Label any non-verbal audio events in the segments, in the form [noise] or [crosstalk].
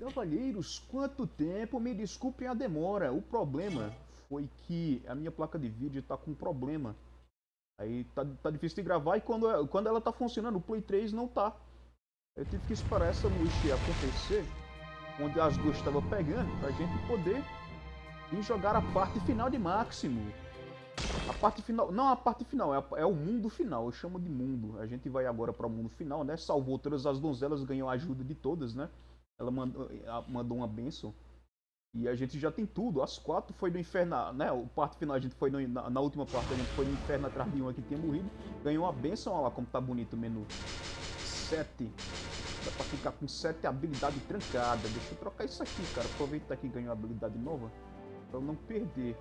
Cavalheiros, quanto tempo? Me desculpem a demora. O problema foi que a minha placa de vídeo tá com problema. Aí tá, tá difícil de gravar e quando, quando ela tá funcionando, o Play 3 não tá. Eu tive que esperar essa noite acontecer, onde as duas estavam pegando, pra gente poder ir jogar a parte final de Máximo. A parte final, não a parte final, é, é, o mundo final, eu chamo de mundo. A gente vai agora para o mundo final, né? Salvou todas as donzelas, ganhou a ajuda de todas, né? Ela mandou, mandou uma benção. E a gente já tem tudo. As quatro foi no inferno, né? O parte final a gente foi no, na, na, última parte a gente foi no inferno atrás de uma que tinha morrido. Ganhou uma benção, olha lá como tá bonito o menu. Sete. Dá pra ficar com sete habilidades trancadas. Deixa eu trocar isso aqui, cara. Aproveitar que ganhou habilidade nova. Pra eu não perder.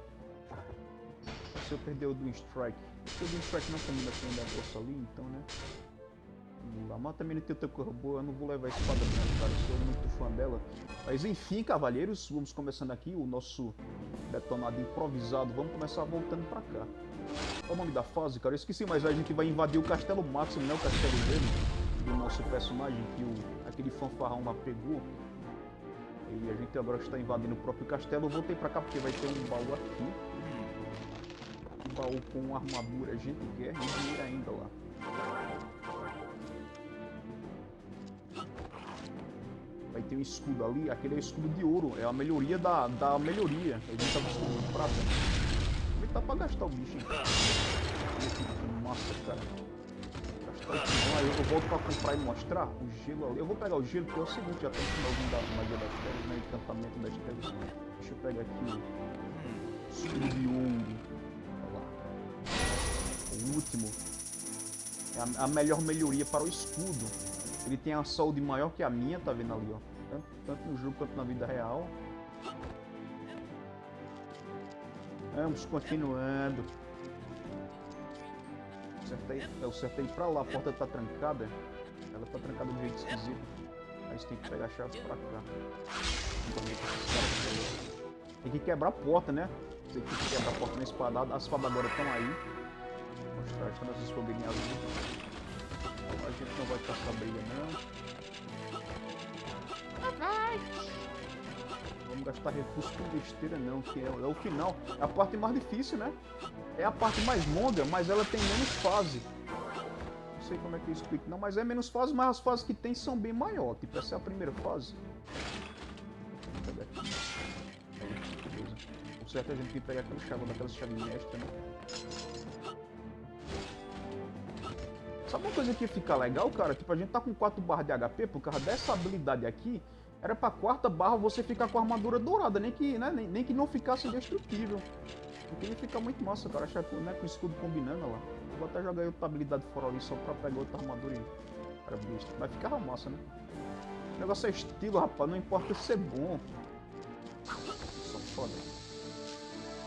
Se eu perder o do Strike. Se o do Strike não combina com o negócio ali, então, né? A mata cor boa, eu não vou levar a espada não, cara, eu sou muito fã dela. Mas enfim, cavalheiros, vamos começando aqui o nosso detonado improvisado. Vamos começar voltando pra cá. Qual o nome da fase, cara? Eu esqueci, mas a gente vai invadir o Castelo Máximo, né? O castelo dele, do nosso personagem, que o, aquele fanfarrão lá pegou. E a gente agora está invadindo o próprio castelo. Eu voltei pra cá porque vai ter um baú aqui. Um baú com armadura, gente, guerra e dinheiro ainda lá. Aí tem um escudo ali, aquele é o escudo de ouro, é a melhoria da, da melhoria. Gente tá buscando de prata. Aproveitar pra gastar o bicho, hein? Massa, cara. O Aí eu volto pra comprar e mostrar o gelo ali. Eu vou pegar o gelo porque é o seguinte, já tá no finalzinho da magia das telas, né? Encantamento das telas. Deixa eu pegar aqui o escudo de ouro. Olha lá. O último. É a, a melhor melhoria para o escudo. Ele tem a saúde maior que a minha, tá vendo ali, ó. Tanto, tanto no jogo quanto na vida real. Vamos continuando. Acertei, eu acertei pra lá, a porta tá trancada. Ela tá trancada de jeito esquisito. Aí você tem que pegar a chave pra cá. Tem que quebrar a porta, né? Você tem que quebrar a porta na espadada. As espadas agora estão aí. Mostrar quando vocês poderem abrir. A gente não vai passar briga não. Vamos gastar recursos com besteira não, que é, é, o final. É a parte mais difícil, né? É a parte mais longa, mas ela tem menos fase. Não sei como é que eu explico não, mas é menos fase, mas as fases que tem são bem maiores. Tipo, essa é a primeira fase. O certo a gente tem que pegar aquela chave, daquelas chaves extra, né? Sabe uma coisa que ia ficar legal, cara? Tipo, a gente tá com 4 barras de HP, por causa dessa habilidade aqui, era pra quarta barra você ficar com a armadura dourada, nem que, né, nem, nem que não ficasse indestrutível. Porque ia ficar muito massa, cara, achar né, com o escudo combinando lá. Vou até jogar outra habilidade fora ali só pra pegar outra armadura e... Cara, besta. Vai ficar massa, né? O negócio é estilo, rapaz, não importa ser bom. Só foda.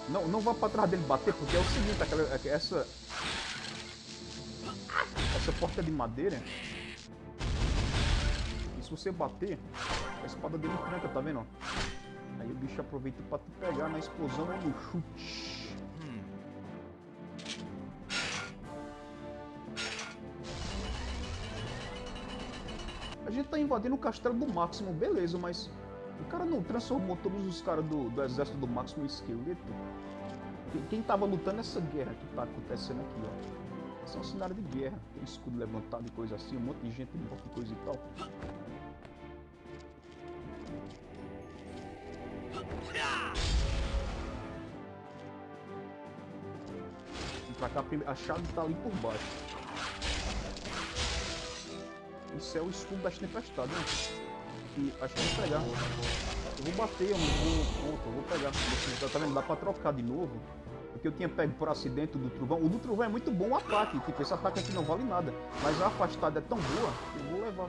Não, não vá pra trás dele bater, porque é o seguinte, aquela, essa essa porta é de madeira. E se você bater, a espada dele tranca, tá vendo? Aí o bicho aproveita pra te pegar na explosão ou no chute. A gente tá invadindo o castelo do Máximo, beleza, mas o cara não transformou todos os caras do, do exército do Máximo em esqueleto. Quem tava lutando essa guerra que tá acontecendo aqui, ó. Esse é um cenário de guerra. Tem escudo levantado e coisa assim, um monte de gente morta e coisa e tal. Vem pra cá, a chave tá ali por baixo. Isso é o escudo das tempestades, né? E acho que eu vou pegar. Eu vou bater, eu não vou. Eu vou pegar. Tá vendo? Dá pra trocar de novo que eu tinha pego por acidente do trovão. O do trovão é muito bom o ataque, tipo, esse ataque aqui não vale nada. Mas a afastada é tão boa que eu vou levar.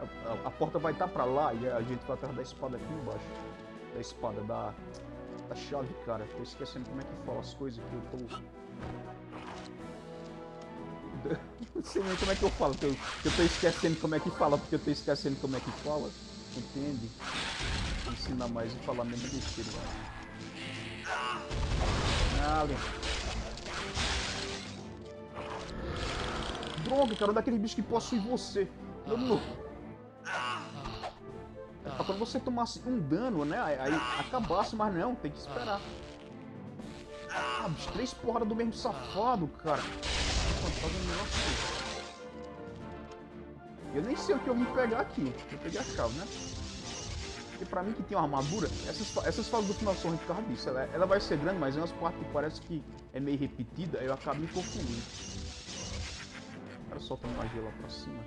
A, a, a porta vai estar tá pra lá e a gente vai atrás da espada aqui embaixo. Da espada, da, da chave, cara. Tô esquecendo como é que fala as coisas que eu tô... [laughs] Não sei nem como é que eu falo, que eu, que eu tô esquecendo como é que fala, porque eu tô esquecendo como é que fala. Entende? Ensinar mais e falar menos besteira. Alien. Droga, cara, daquele bicho que possui você. Vamos. É quando você tomasse um dano, né? Aí acabasse, mas não, tem que esperar. Ah, bicho, três porradas do mesmo safado, cara. Eu nem sei o que eu vim pegar aqui. Eu peguei a chave, né? E pra mim que tem uma armadura, essas, essas fases do final são disso. Ela, ela vai ser grande, mas em umas partes que parece que é meio repetida, eu acabo me confundindo. O cara solta magia lá pra cima.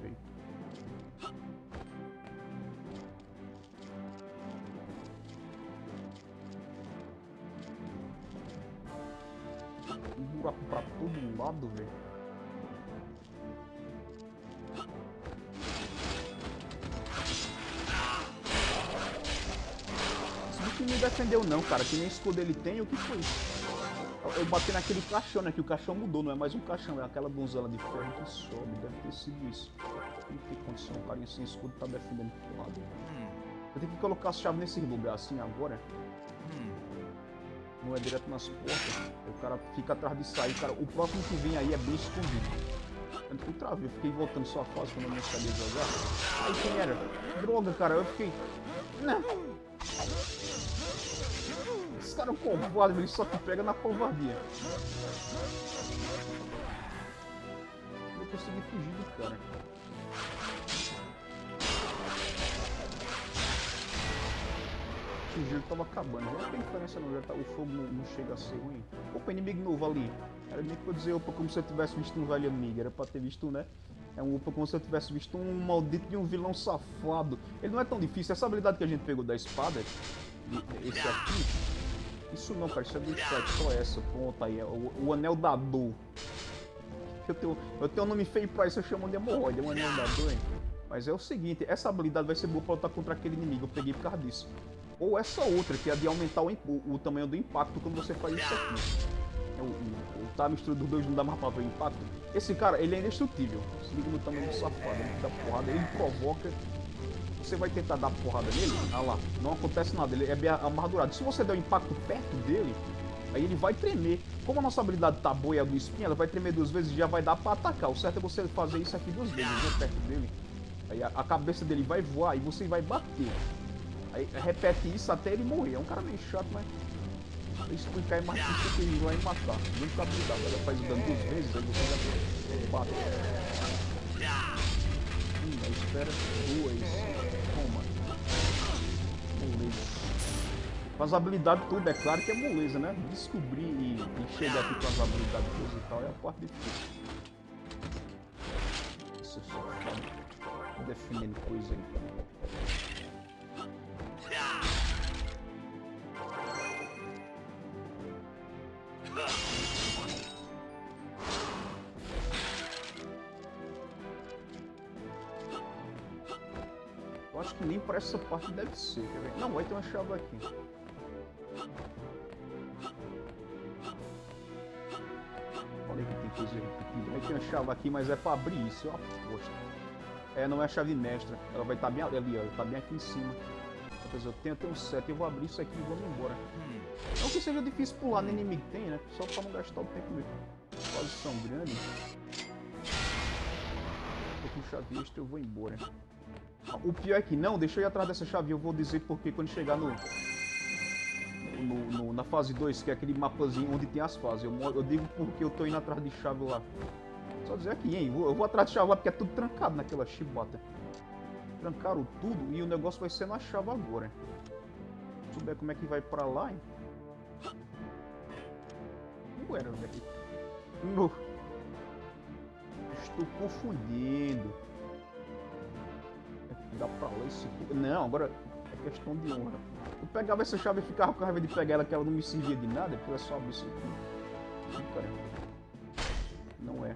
Veio. Um buraco pra todo lado, velho. Me defendeu não, cara. Que nem escudo ele tem, o que foi? Eu bati naquele caixão, né? Que o caixão mudou, não é mais um caixão, é aquela donzela de ferro que sobe. Deve ter sido isso. Não tem condição, o carinha sem escudo tá defendendo pro lado. Eu tenho que colocar as chaves nesse lugar assim agora. Não é direto nas portas. O cara fica atrás de sair. Cara, o próximo que vem aí é bem escondido. Tanto que eu travei, eu fiquei voltando só a fase quando eu não sabia jogar. Aí quem era? Droga, cara, eu fiquei. Não cara é covarde, ele só te pega na covardia. Eu consegui fugir do cara. O gelo tava acabando, não tem diferença não, já tá, o fogo não, não, chega a ser ruim. Opa, inimigo novo ali. Era nem que eu dizer opa como se eu tivesse visto um velho amigo, era pra ter visto, né? É um opa como se eu tivesse visto um maldito de um vilão safado. Ele não é tão difícil, essa habilidade que a gente pegou da espada, esse aqui, isso não, cara, isso é do chat, só essa, pronto, aí, é o, o anel da dor. Eu tenho, eu tenho um nome feio pra isso, eu chamo de hemorroide, é um anel da dor, hein? Mas é o seguinte, essa habilidade vai ser boa pra lutar contra aquele inimigo, eu peguei por causa disso. Ou essa outra, que é a de aumentar o, o, o tamanho do impacto quando você faz isso aqui. É o, o, o tá mistura dos dois não dá mais pra ver o impacto. Esse cara, ele é indestrutível. Se liga no tamanho do safado, ele dá porrada, ele provoca você vai tentar dar porrada nele, ah lá, não acontece nada, ele é bem amargurado. Se você der um impacto perto dele, aí ele vai tremer. Como a nossa habilidade tá boa e a do espinho, ela vai tremer duas vezes e já vai dar pra atacar. O certo é você fazer isso aqui duas vezes, né, perto dele. Aí a, cabeça dele vai voar e você vai bater. Aí repete isso até ele morrer. É um cara meio chato, mas... Se explicar é mais difícil que ele vai matar. Fica habilidade, ela faz o dano duas vezes, aí você já bate. Hum, espera duas. Com as habilidades tudo, é claro que é moleza, né? Descobrir e, e chegar aqui com as habilidades e tal é a parte difícil. Isso só foda. Defendendo coisa aí. Eu acho que nem para essa parte deve ser, quer ver? Não, vai ter uma chave aqui. coisa repetida. Aí tem uma chave aqui, mas é pra abrir isso, eu aposto. É, não é a chave mestra. Ela vai estar tá bem ali, ó. Tá bem aqui em cima. Quer dizer, eu tenho até um set. Eu vou abrir isso aqui e vou embora. Hum. Não que seja difícil pular no inimigo tem, né? Só pra não gastar o tempo mesmo. Posição grande. Tô com chave extra, eu vou embora. O pior é que não, deixa eu ir atrás dessa chave. Eu vou dizer porque quando chegar no no, no, na fase 2, que é aquele mapazinho onde tem as fases. Eu, eu, digo porque eu tô indo atrás de chave lá. Só dizer aqui, hein? Eu vou atrás de chave lá porque é tudo trancado naquela chibata. Trancaram tudo e o negócio vai ser na chave agora. Se souber como é que vai pra lá, hein? Ué, velho. No... Estou confundindo. Dá pra lá. Não, agora é questão de honra. Eu pegava essa chave e ficava com raiva de pegar ela, que ela não me servia de nada, porque ela só abrir isso aqui. Cara, não é.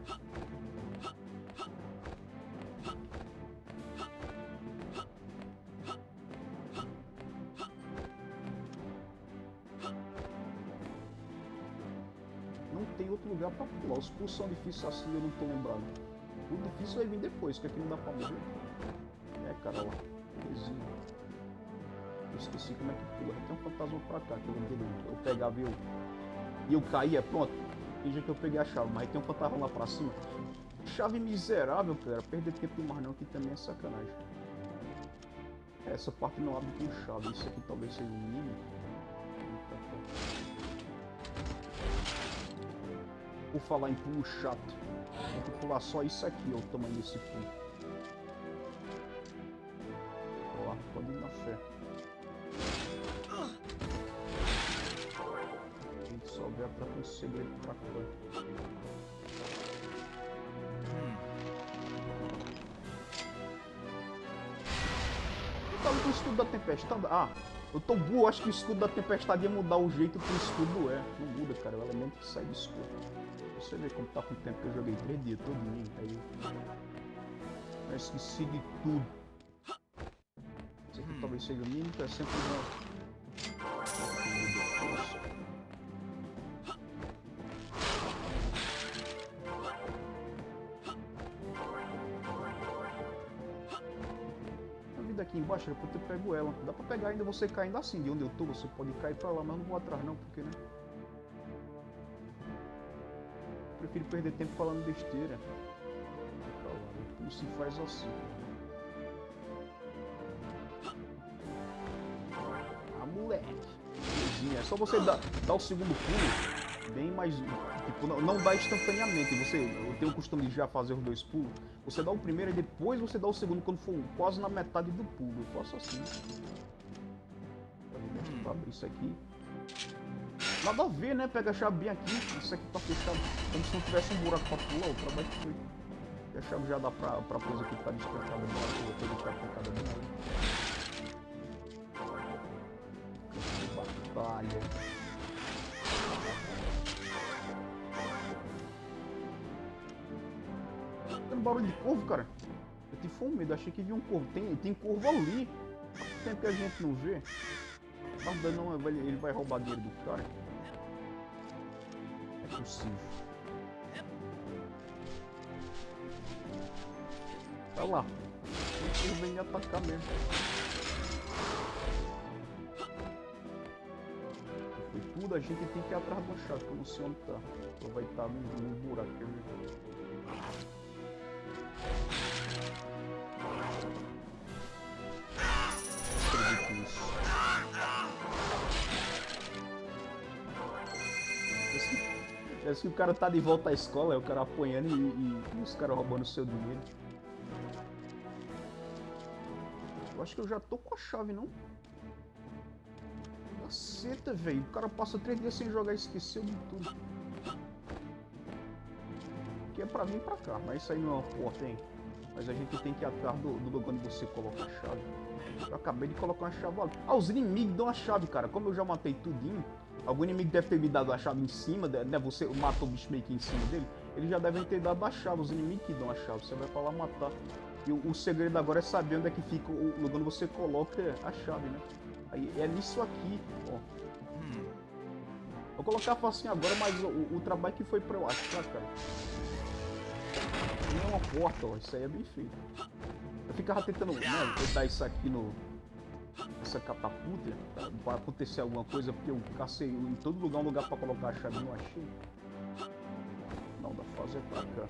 Não tem outro lugar pra pular. Os pulsos são difíceis assim, eu não tô lembrado. O difícil vai vir depois, que aqui não dá pra morrer. Cara, ó. Coisinha esqueci como é que pula. Tem um fantasma pra cá, que eu lembrei Eu pegava e eu. E eu caía, pronto. Finge que eu peguei a chave, mas tem um fantasma lá pra cima. Chave miserável, cara. Perder tempo demais não, que também é sacanagem. Essa parte não abre com chave. Isso aqui talvez seja um mínimo. Por falar em pulo chato, que pular só isso aqui, ó, o tamanho desse pulo. Tá com o escudo da tempestade? Ah, eu tô burro, acho que o escudo da tempestade ia mudar o jeito que o escudo é. Não muda, cara, é o elemento que sai do escudo. Você vê como tá com o tempo que eu joguei 3 dias todo mundo. Aí eu esqueci de tudo. Isso aqui talvez seja o mínimo, é sempre uma. A vida aqui embaixo, depois eu pego ela. Dá pra pegar ainda você caindo assim, de onde eu tô, você pode cair pra lá, mas não vou atrás não, porque né? prefiro perder tempo falando besteira. Como se faz assim. Ah, moleque. É só você dar, dar o segundo pulo bem mais. Tipo, não, não dá instantaneamente. Você eu tenho o costume de já fazer os dois pulos. Você dá o primeiro e depois você dá o segundo quando for quase na metade do pulo. Eu faço assim. Pra abrir isso aqui. Nada a ver, né? Pega a chave bem aqui. Isso aqui tá fechado. Como se não tivesse um buraco pra pular. O trabalho que foi. E a chave já dá pra, pra coisa que tá despertada. Eu tenho que bem ali. Batalha. Barulho de corvo, cara. Eu tive fome medo, achei que vi um corvo. Tem, tem corvo ali. Tempo que a gente não vê? Mas não, ele vai roubar dinheiro do cara possível. Tá lá. Ele vem atacar mesmo. Foi tudo, a gente tem que ir atrás do chave, que eu não sei onde tá. Vai estar tá no, no buraco que eu Que o cara tá de volta à escola, é o cara apanhando e, e, e os caras roubando o seu dinheiro. Eu acho que eu já tô com a chave, não? Caceta, velho. O cara passa três dias sem jogar e esqueceu de tudo. Que é pra vir pra cá, mas isso aí não é uma porta, hein? Mas a gente tem que ir atrás do, do lugar onde você coloca a chave. Eu acabei de colocar uma chave ali. Ah, os inimigos dão a chave, cara. Como eu já matei tudinho, Algum inimigo deve ter me dado a chave em cima, né? Você matou o bicho meio que em cima dele. Eles já devem ter dado a chave, os inimigos que dão a chave. Você vai pra lá matar. E o, o segredo agora é saber onde é que fica o lugar onde você coloca a chave, né? Aí é nisso aqui, ó. Vou colocar facinho agora, mas o, o, trabalho que foi pra eu pra cá. Não é uma porta, ó. Isso aí é bem feito. Eu ficava tentando, né, dar isso aqui no, essa catapulta para acontecer alguma coisa, porque eu cacei em todo lugar um lugar para colocar a chave não achei. Não, dá pra fazer pra cá.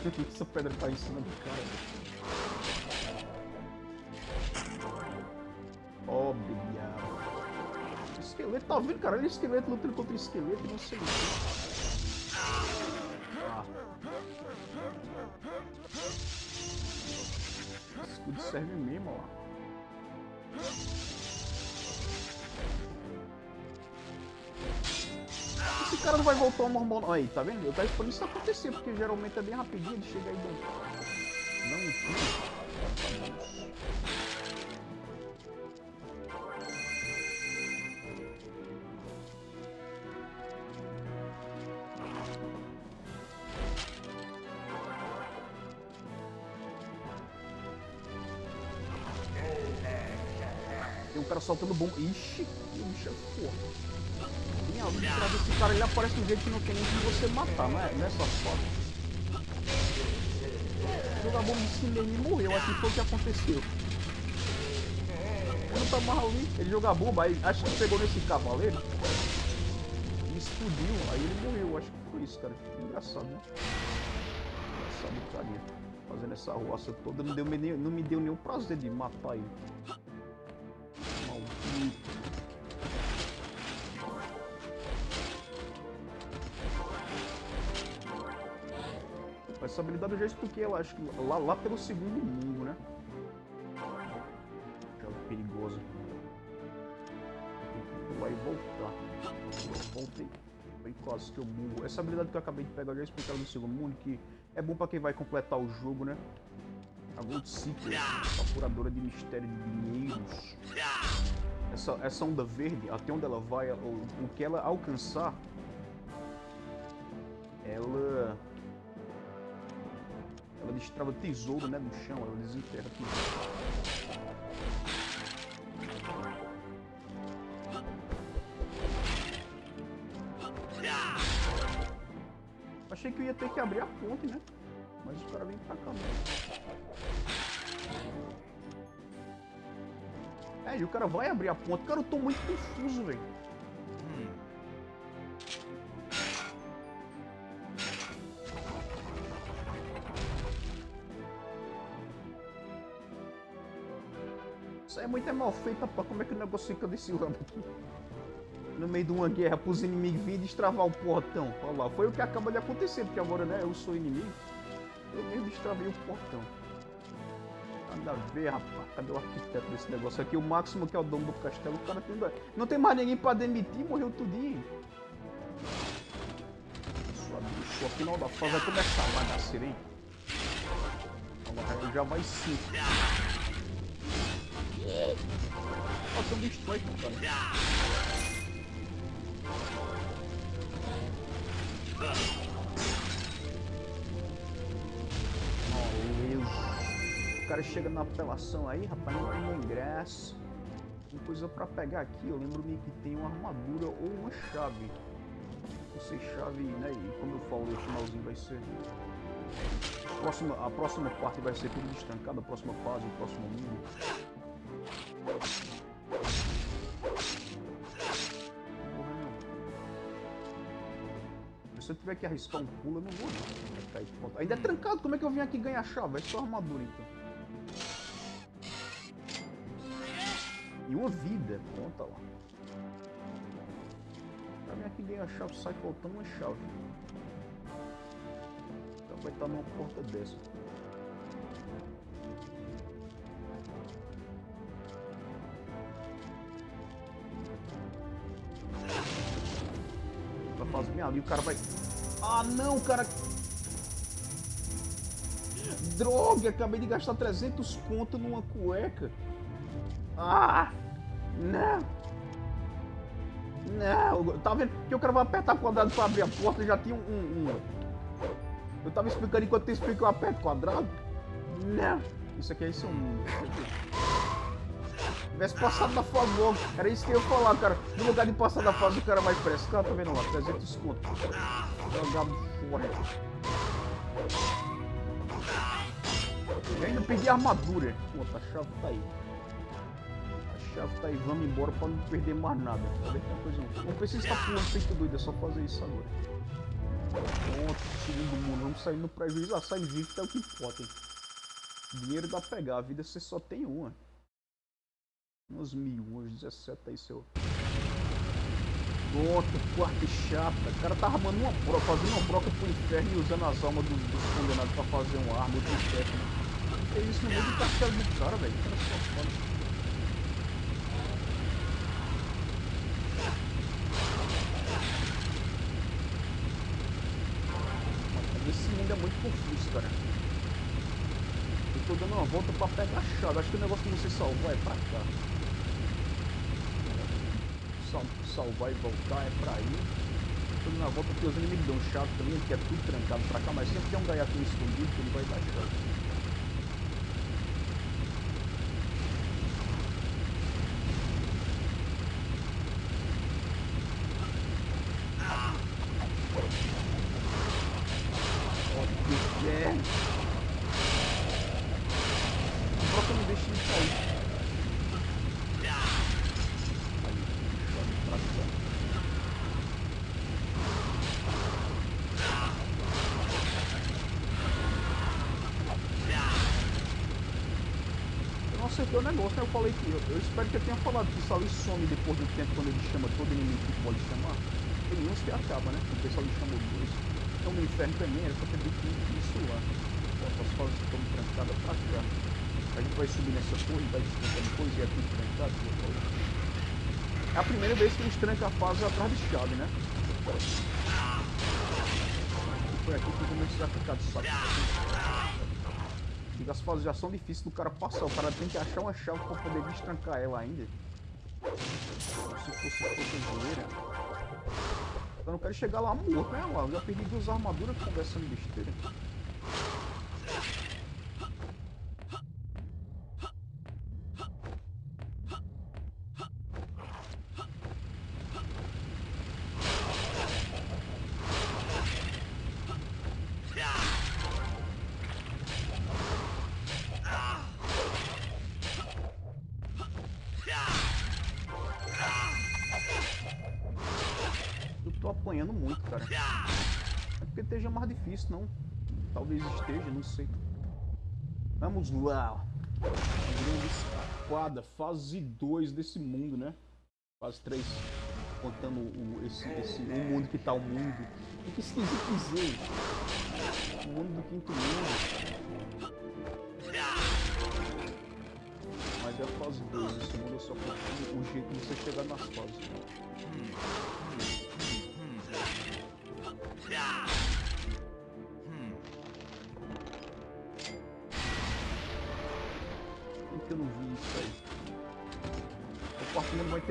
[laughs] Essa pedra tá em cima do cara. Diabo. Esqueleto, tá vendo, cara? Ele é esqueleto lutando contra esqueleto não sei o que. Escudo serve mesmo, ó. Esse cara não vai voltar ao normal. Aí, tá vendo? Eu tava esperando isso acontecer, porque geralmente é bem rapidinho, ele chega aí e Não, não. Ixi, que bicho é algo de trás desse cara, ele aparece de um jeito que não tem nem como você matar, não é, não é só foda. Jogar bomba em cima dele e morreu, assim foi o que aconteceu. Não tá ali, ele joga bomba, aí acho que pegou nesse cavaleiro e explodiu, aí ele morreu, acho que foi isso, cara. Engraçado, né? Engraçado o carinha. Fazendo essa roça toda, não, deu, não me deu nenhum prazer de matar ele. Essa habilidade eu já expliquei, eu acho que lá, lá pelo segundo mundo, né? Jogo perigoso. Vai voltar. Voltei. Foi quase que eu burro. Essa habilidade que eu acabei de pegar, eu já expliquei no segundo mundo, que é bom pra quem vai completar o jogo, né? A Gold Seeker, procuradora de mistério de dinheiros. Essa, essa onda verde, até onde ela vai, o, o que ela alcançar, ela ela destrava tesouro, né, no chão, ela desenterra tesouro. Achei que eu ia ter que abrir a ponte, né? Mas os caras vêm pra cá mesmo. É, e o cara vai abrir a ponte. Cara, eu tô muito confuso, velho. Isso aí é muito mal feito, rapaz. Como é que o negócio fica desse lado aqui? no meio de uma guerra pros inimigos virem destravar o portão. Olha lá, foi o que acaba de acontecer, porque agora, né, eu sou inimigo. Eu mesmo destravei o portão. Nada a ver, rapaz. Cadê o arquiteto desse negócio aqui? O Máximo, que é o dono do castelo, o cara tem... Não tem mais ninguém pra demitir, morreu tudinho. Sua bicho, final da fase vai começar a bagaceira, hein? Já vai sim. Tem um bicho cara. Cara chega na apelação aí, rapaz, não tem ingresso. Tem coisa pra pegar aqui, eu lembro-me que tem uma armadura ou uma chave. Não sei, chave, né? E como eu falo, o finalzinho vai ser... A próxima, a próxima parte vai ser tudo destancado, a próxima fase, o próximo nível. se eu tiver que arriscar um pulo, eu não vou não. Ainda é trancado, como é que eu vim aqui ganhar chave? É só armadura então. E uma vida, conta lá. Pra mim aqui ganhar chave sai faltando uma chave. Então vai estar numa porta dessa. Faz minha ali, o cara vai ah, não, cara. Droga, acabei de gastar 300 conto numa cueca. Ah, não. Não, tá vendo? Que o cara vai apertar quadrado pra abrir a porta, já tinha um... um. Eu tava explicando enquanto eu explico, eu aperto quadrado. Não. Isso aqui é isso um... Tivesse passado da fase. Era isso que eu ia falar, cara. No lugar de passar da fase, o cara mais. Cara, tá vendo lá? 300 conto. Jogado fora. E ainda perdi a armadura. Pô, a chave tá aí. Chave tá aí. Vamos embora pra não perder mais nada. Coisa não. Precisa estar pulando feito doido. É só fazer isso agora. Pronto. Segundo mundo. Vamos sair no prejuízo. Ah, sai invicto é o que importa, hein. Dinheiro dá pra pegar. A vida você só tem uma. Umas mil, umas 17 aí seu. Pronto, quarto chata. O cara tá armando uma broca, fazendo uma broca pro inferno e usando as almas dos, dos condenados pra fazer uma arma do inferno. Que isso no meio do castelo do cara, velho. O cara só foda. Esse confuso, cara. Eu tô dando uma volta pra pegar a chave. Acho que o negócio que você salvar é pra cá salvar e voltar é pra ir. Tudo na volta porque os inimigos dão chave também, que é tudo trancado pra cá, mas sempre tem um gaiatinho escondido que ele vai dar chave. Eu, espero que eu tenha falado que isso ali some depois do tempo quando ele chama todo inimigo que pode chamar. Tem uns que acaba, né? O pessoal lhe chamou dois. Então no inferno também era pra ter definido isso lá. As fases estão trancadas pra cá. A gente vai subir nessa torre, vai destrancando depois e é tudo trancado. É a primeira vez que eles trancam a fase atrás de chave, né? Foi aqui que comecei a ficar de saco. E as fases já são difíceis do cara passar. O cara tem que achar uma chave pra poder destrancar ela ainda. Se fosse cotoveira. Eu não quero chegar lá morto, né? Lá, eu já perdi duas armaduras conversando besteira. apanhando muito, cara. É porque esteja não. Talvez esteja, não sei. Vamos lá. Grande escapada, fase 2 desse mundo, né? Fase 3, contando o, esse, esse, o mundo que tá o mundo. O que esquisito dizer? O mundo do quinto mundo. Mas é a fase 2, esse mundo é só o jeito de você chegar nas fases. Por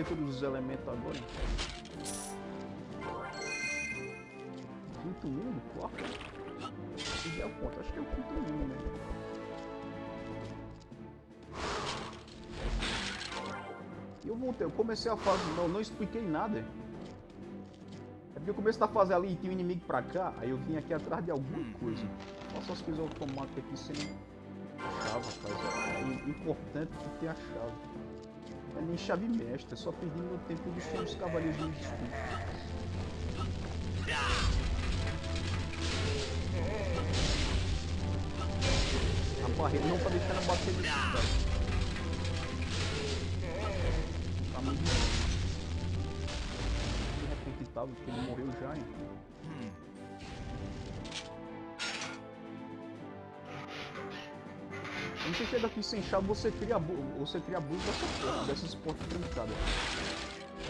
ter todos os elementos agora. Quinto mundo? Quarto? Se a conta, acho que é o quinto mundo. E eu voltei, eu comecei a fase, não, não expliquei nada. É porque eu comecei a fazer ali e tinha um inimigo pra cá, aí eu vim aqui atrás de alguma coisa. Faço as coisas automáticas aqui sem chave, rapaz. É importante que ter a chave. É nem chave mestra, só perdi meu tempo de os cavaleiros de destino. A barreira não tá deixando bater nesse cara. porque ele morreu já, hein? Você chega aqui sem chave, você cria, você cria abuso dessa porta, dessas portas trancadas.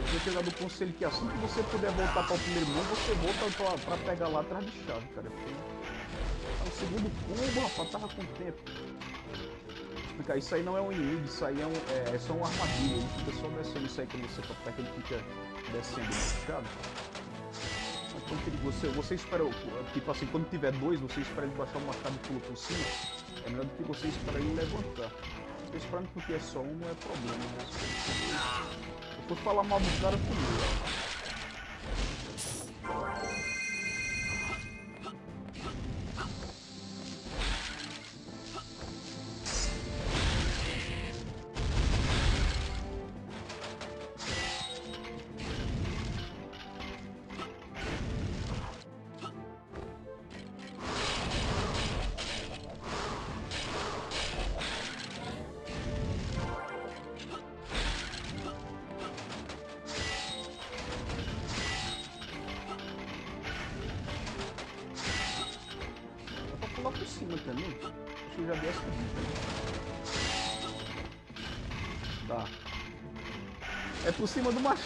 Tinha chegado do conselho que assim que você puder voltar para o primeiro mundo, você volta pra, pegar lá atrás de chave, cara. É o segundo combo, rapaz, tava com tempo. Explicar, isso aí não é um inimigo, isso aí é, um, é, é só uma armadilha. Ele fica só descendo isso aí quando você tá perto, ele fica descendo na chave. Você, você espera, tipo assim, quando tiver dois, você espera ele baixar o machado e pula por cima. É melhor do que você esperar ele levantar. Tô esperando porque é só um, não é problema. Mas... Eu vou falar mal do cara comigo.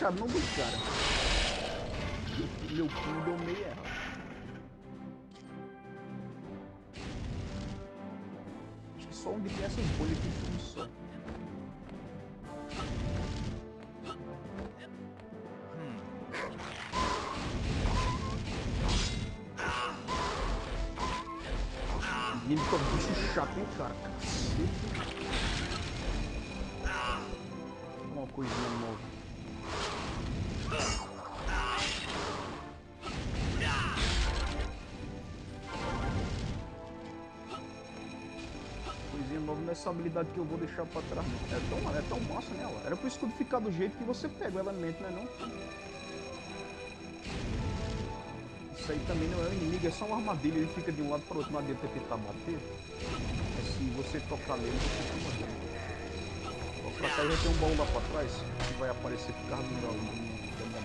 Cima do machado, não do cara. Meu pulo deu meio errado. Acho que só onde tem essas bolhas que funciona. Ele ficou bicho chato, hein, cara? Cacete. Uma coisinha habilidade que eu vou deixar pra trás. É tão, é tão massa, né? Era pro escudo ficar do jeito que você pega o elemento, né? Não? Isso aí também não é um inimigo, é só uma armadilha, ele fica de um lado para outro, não adianta tentar bater. É se você tocar nele, você toma dano. Pra cá já tem um baú lá pra trás que vai aparecer por causa do meu, da.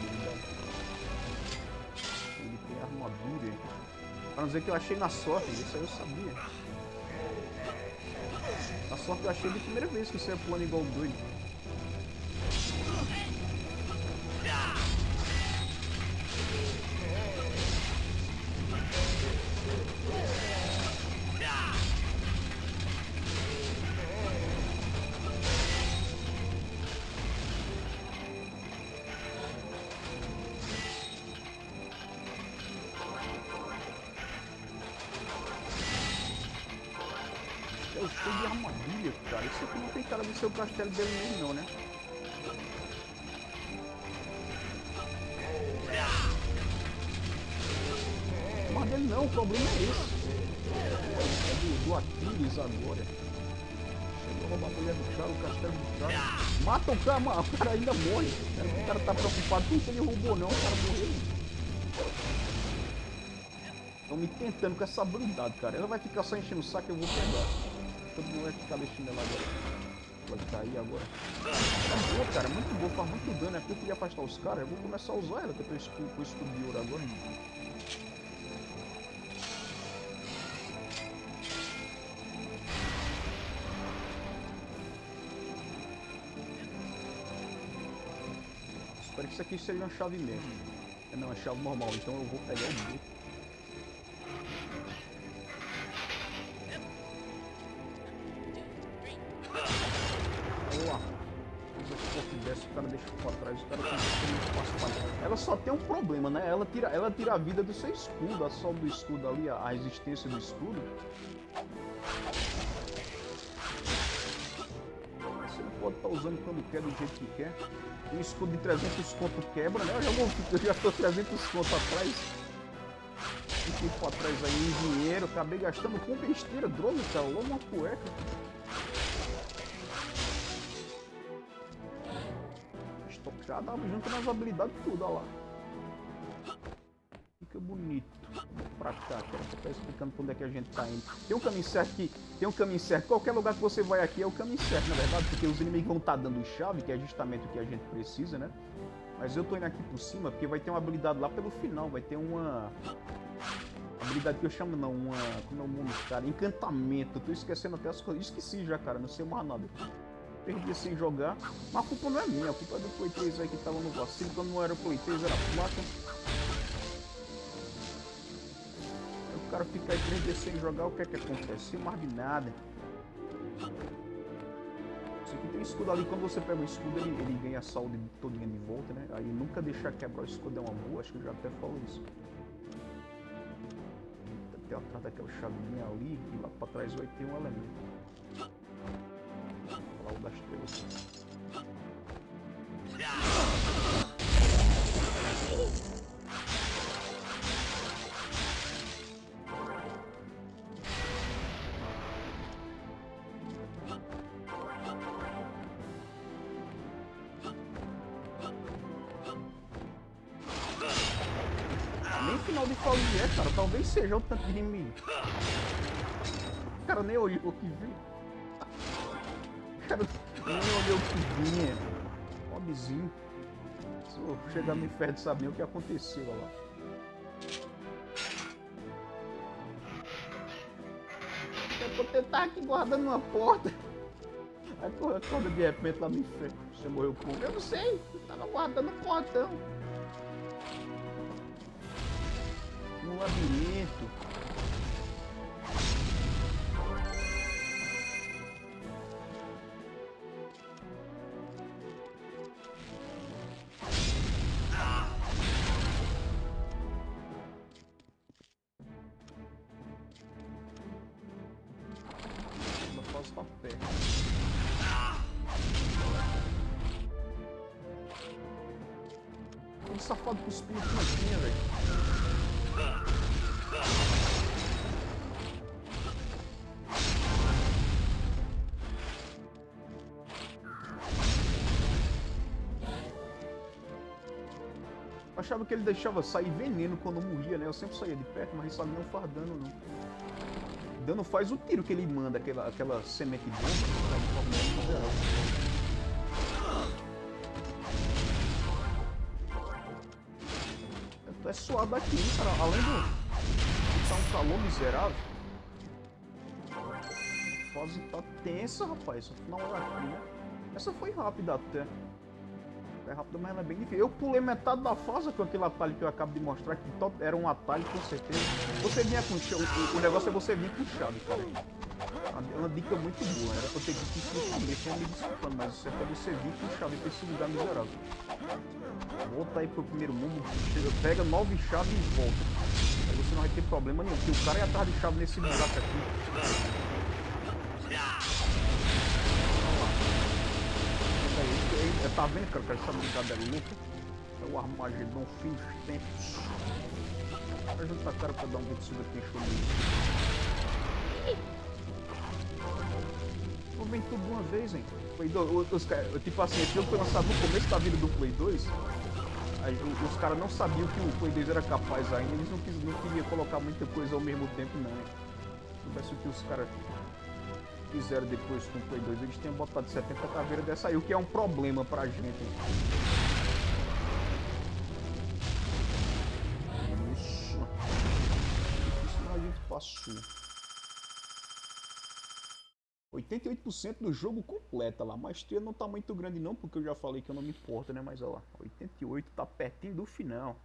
Ele tem armadura. Pra não dizer que eu achei na sorte, isso aí eu sabia. Sorte eu achei de primeira vez que você é pulando igual doido. O castelo dele mesmo não, né? Mas dele não, o problema é esse. É do, do Aquiles agora. Chegou a roubar a mulher do cara, o castelo do cara. Mata o cara, mano. O cara ainda morre. O cara tá preocupado com que ele roubou não, o cara morreu. Estão me tentando com essa habilidade, cara. Ela vai ficar só enchendo o saco, eu vou pegar todo mundo vai ficar deixando ela agora. Vai cair agora. É boa, cara, muito boa, faz muito dano. É porque eu queria afastar os caras, eu vou começar a usar ela, que eu tô com o escudo de ouro agora. Espero que isso aqui seja uma chave mesmo. Não, é chave normal, então eu vou pegar o. Ela tira, ela tira a vida do seu escudo, a solda do escudo ali, a resistência do escudo. Você não pode estar tá usando quando quer, do jeito que quer. Um escudo de 300 conto quebra, né? Eu já, vou, eu já tô 300 conto atrás. Um tempo atrás aí em dinheiro, acabei gastando com besteira, drone, cara, logo uma cueca. Já dava junto nas habilidades tudo, olha lá. Fica bonito. Pra cá, cara. Você tá explicando pra onde é que a gente tá indo. Tem um caminho certo aqui. Tem um caminho certo. Qualquer lugar que você vai aqui é o caminho certo, na verdade. Porque os inimigos vão estar tá dando chave, que é justamente o que a gente precisa, né? Mas eu tô indo aqui por cima porque vai ter uma habilidade lá pelo final. Vai ter uma... Habilidade que eu chamo não, uma... Como é o nome, cara? Encantamento. Eu tô esquecendo até as coisas. Esqueci já, cara. Não sei mais nada perdi sem jogar. Mas a culpa não é minha, a culpa é do Play 3 aí que tava no vacilo, quando não era Play 3, era placa. O cara fica aí 3 dias sem jogar, o que é que acontece? Sem mais de nada. Isso aqui tem escudo ali, quando você pega o escudo, ele, ele ganha saúde todinha de volta, né? Aí nunca deixar quebrar o escudo é uma boa, acho que eu já até falo isso. Tem atrás daquela chavinha ali, e lá pra trás vai ter um elemento das trevas. Final de é, cara. Talvez seja o tanto de inimigo. O cara nem olhou o que viu cara nem olhou o que vinha. Pobrezinho. Se eu chegar no inferno saber o que aconteceu lá. Eu vou tentar aqui guardando uma porta. Aí acorda de repente lá no inferno. Você morreu com. Eu não sei. Eu tava guardando o portão. No labirinto. safado cuspindo plantinha, velho. achava que ele deixava sair veneno quando morria, né? Eu sempre saía de perto, mas só é não fardando, não. dando dano faz o tiro que ele manda, aquela, aquela semente de É suado aqui, hein, cara. Além de tá um calor miserável. A fase tá tensa, rapaz. Essa final era aqui, né? Essa foi rápida até. É rápida, mas ela é bem difícil. Eu pulei metade da fase com aquele atalho que eu acabo de mostrar, que era um atalho com certeza. Você vinha com chave, o, negócio é você vir com chave, cara. É uma dica muito boa, era pra ter que explicar mesmo, me desculpando, mas isso é pra você vir com chave pra esse lugar miserável. Volta aí pro primeiro mundo, pega nove chaves e volta. Aí você não vai ter problema nenhum, porque o cara é atrás de chave nesse buraco aqui. É, tá vendo, cara, que essa brincadeira louca? É o Armagedon fim dos tempos. Vai juntar cara pra dar um sobre aqui, show Vou vir tudo uma vez, hein? Play 2, os, os, tipo assim, esse jogo foi lançado no começo da vida do Play 2. Aí, os, os caras não sabiam que o Play 2 era capaz ainda, eles não, quis, não queriam colocar muita coisa ao mesmo tempo, não. Se soubesse o que os caras fizeram depois com o Play 2, eles tinham botado 70 caveiras dessa aí, o que é um problema pra gente. Isso. Difícil, a gente passou. 88% do jogo completa lá, mas maestria não tá muito grande não, porque eu já falei que eu não me importo, né, mas olha lá, 88 tá pertinho do final.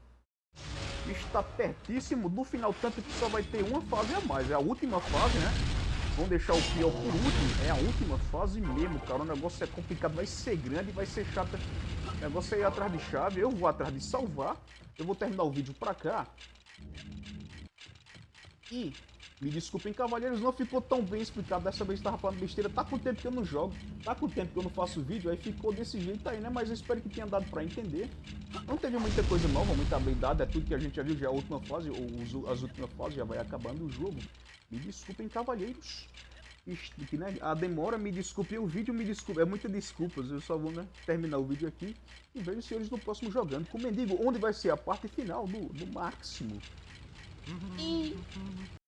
Está pertíssimo do final, tanto que só vai ter uma fase a mais, é a última fase, né? Vamos deixar o pior por último. É a última fase mesmo, cara. O negócio é complicado, vai ser grande, vai ser chato. O negócio é ir atrás de chave. Eu vou atrás de salvar. Eu vou terminar o vídeo pra cá. E, me desculpem, cavalheiros, não ficou tão bem explicado. Dessa vez tava falando besteira. Tá com tempo que eu não jogo. Tá com tempo que eu não faço vídeo. Aí ficou desse jeito aí, né? Mas eu espero que tenha dado pra entender. Não teve muita coisa nova, muita habilidade. É tudo que a gente já viu. Já é a última fase, ou as últimas fases. Já vai acabando o jogo. Me desculpem, cavalheiros. Que, né, a demora, me desculpem o vídeo, me desculpe. É muita desculpas. Eu só vou né, terminar o vídeo aqui e vejo os senhores no próximo jogando com o Mendigo, onde vai ser a parte final do, do máximo. E...